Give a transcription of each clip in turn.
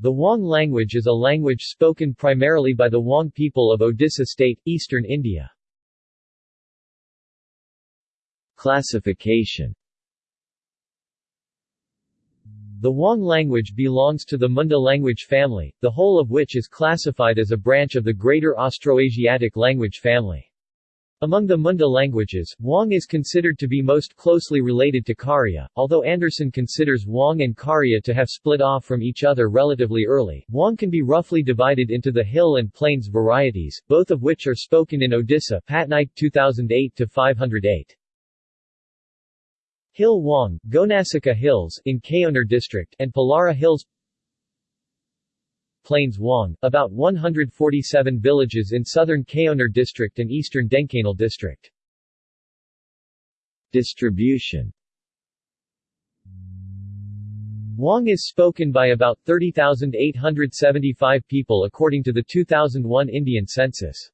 The Juang language is a language spoken primarily by the Juang people of Odisha state, eastern India. Classification The Juang language belongs to the Munda language family, the whole of which is classified as a branch of the Greater Austroasiatic language family. Among the Munda languages, Juang is considered to be most closely related to Kharia, although Anderson considers Juang and Kharia to have split off from each other relatively early. Juang can be roughly divided into the hill and plains varieties, both of which are spoken in Odisha Patnaik 2008-508. Hill Juang, Gonasika Hills in Keonjhar district and Palara Hills Plains Juang, about 147 villages in southern Keonjhar district and eastern Dhenkanal district. Distribution Juang is spoken by about 30,875 people according to the 2001 Indian census.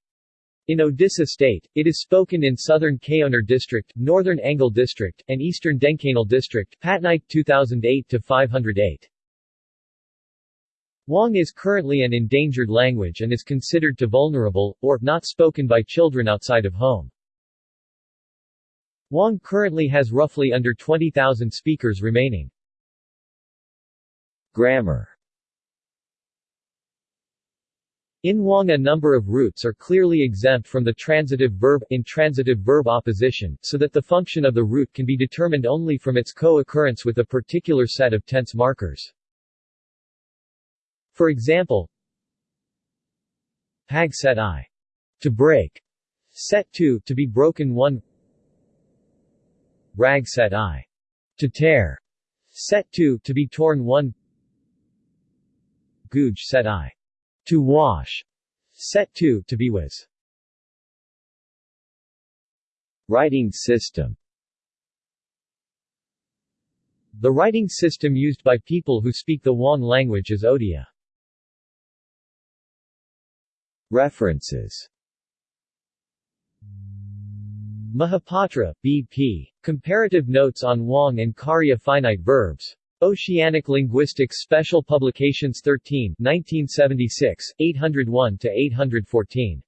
In Odisha state, it is spoken in southern Keonjhar district, northern Angul district, and eastern Dhenkanal district Patnaik 2008-508. Juang is currently an endangered language and is considered to vulnerable, or, not spoken by children outside of home. Juang currently has roughly under 20,000 speakers remaining. Grammar In Juang a number of roots are clearly exempt from the transitive verb intransitive verb opposition, so that the function of the root can be determined only from its co-occurrence with a particular set of tense markers. For example, Pag set i. To break. Set 2 to be broken 1 Rag set i. To tear. Set 2 to be torn 1 Guj set i. To wash. Set 2 to be was. Writing system The writing system used by people who speak the Juang language is Odia. References Mahapatra, B.P. Comparative Notes on Juang and Kharia Finite Verbs. Oceanic Linguistics Special Publications 13 1976, 801-814.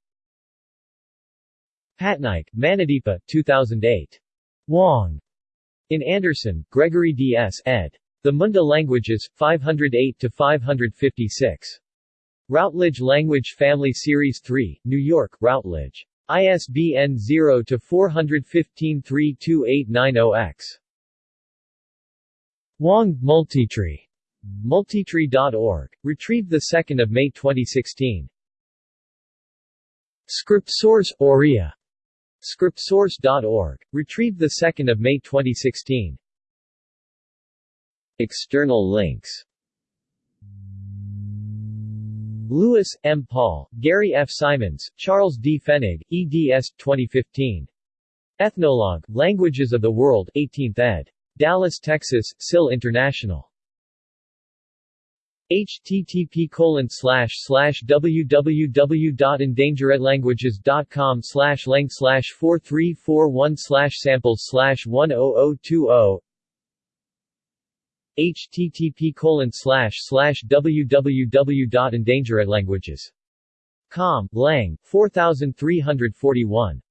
Patnaik, Manideepa, 2008. Juang. In Anderson, Gregory D.S. ed. The Munda Languages, 508-556. Routledge Language Family Series 3, New York, Routledge. ISBN 0-415-32890-X. Juang, Multitree. Multitree.org. Retrieved 2 May 2016. Scriptsource, Oriya. Scriptsource.org. Retrieved 2 May 2016. External links Lewis, M. Paul, Gary F. Simons, Charles D. Fenig, eds. 2015. Ethnologue, Languages of the World 18th ed. Dallas, Texas, SIL International. http colon slash slash www.endangeredlanguages.com slash lang slash 4341 slash samples slash 10020 http colon slash slash www.endangeredlanguages.com, Lang, 4341